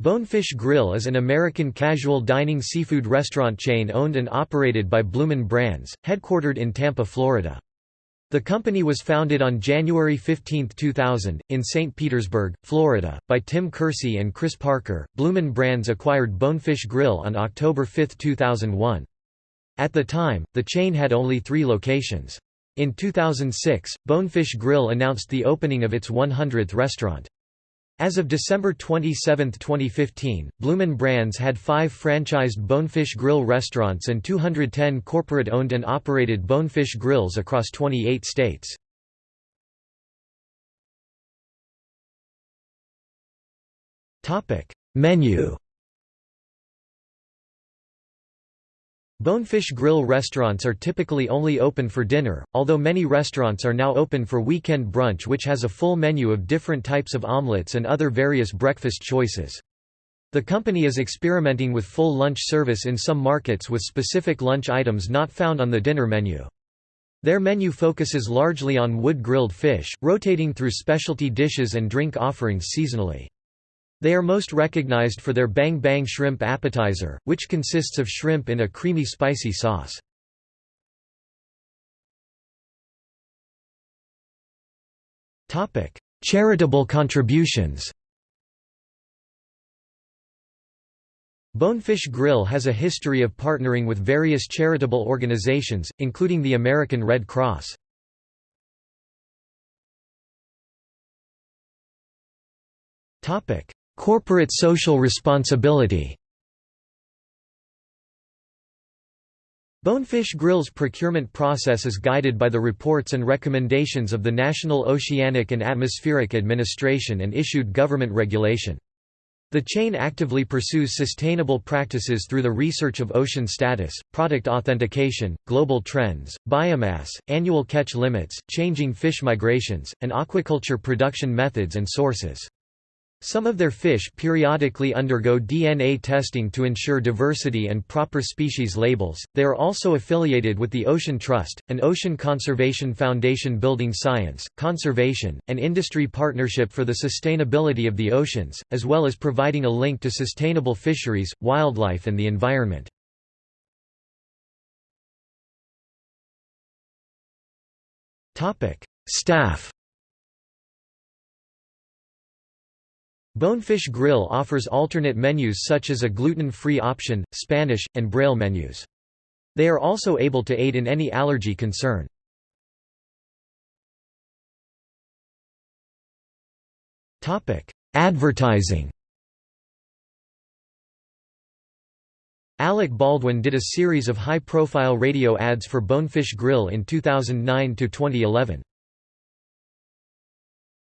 Bonefish Grill is an American casual dining seafood restaurant chain owned and operated by Bloomin' Brands, headquartered in Tampa, Florida. The company was founded on January 15, 2000, in St. Petersburg, Florida, by Tim Curci and Chris Parker. Bloomin' Brands acquired Bonefish Grill on October 5, 2001. At the time, the chain had only three locations. In 2006, Bonefish Grill announced the opening of its 100th restaurant. As of December 27, 2015, Bloomin' Brands had five franchised Bonefish Grill restaurants and 210 corporate-owned and operated Bonefish Grills across 28 states. Menu Bonefish Grill restaurants are typically only open for dinner, although many restaurants are now open for weekend brunch which has a full menu of different types of omelets and other various breakfast choices. The company is experimenting with full lunch service in some markets with specific lunch items not found on the dinner menu. Their menu focuses largely on wood-grilled fish, rotating through specialty dishes and drink offerings seasonally. They are most recognized for their Bang Bang Shrimp Appetizer, which consists of shrimp in a creamy spicy sauce. Charitable contributions Bonefish Grill has a history of partnering with various charitable organizations, including the American Red Cross. Topic: Corporate social responsibility Bonefish Grill's procurement process is guided by the reports and recommendations of the National Oceanic and Atmospheric Administration and issued government regulation. The chain actively pursues sustainable practices through the research of ocean status, product authentication, global trends, biomass, annual catch limits, changing fish migrations, and aquaculture production methods and sources. Some of their fish periodically undergo DNA testing to ensure diversity and proper species labels. They are also affiliated with the Ocean Trust, an ocean conservation foundation building science, conservation, and industry partnership for the sustainability of the oceans, as well as providing a link to sustainable fisheries, wildlife, and the environment. Topic: Staff Bonefish Grill offers alternate menus such as a gluten-free option, Spanish, and Braille menus. They are also able to aid in any allergy concern. Advertising Alec Baldwin did a series of high-profile radio ads for Bonefish Grill in 2009–2011.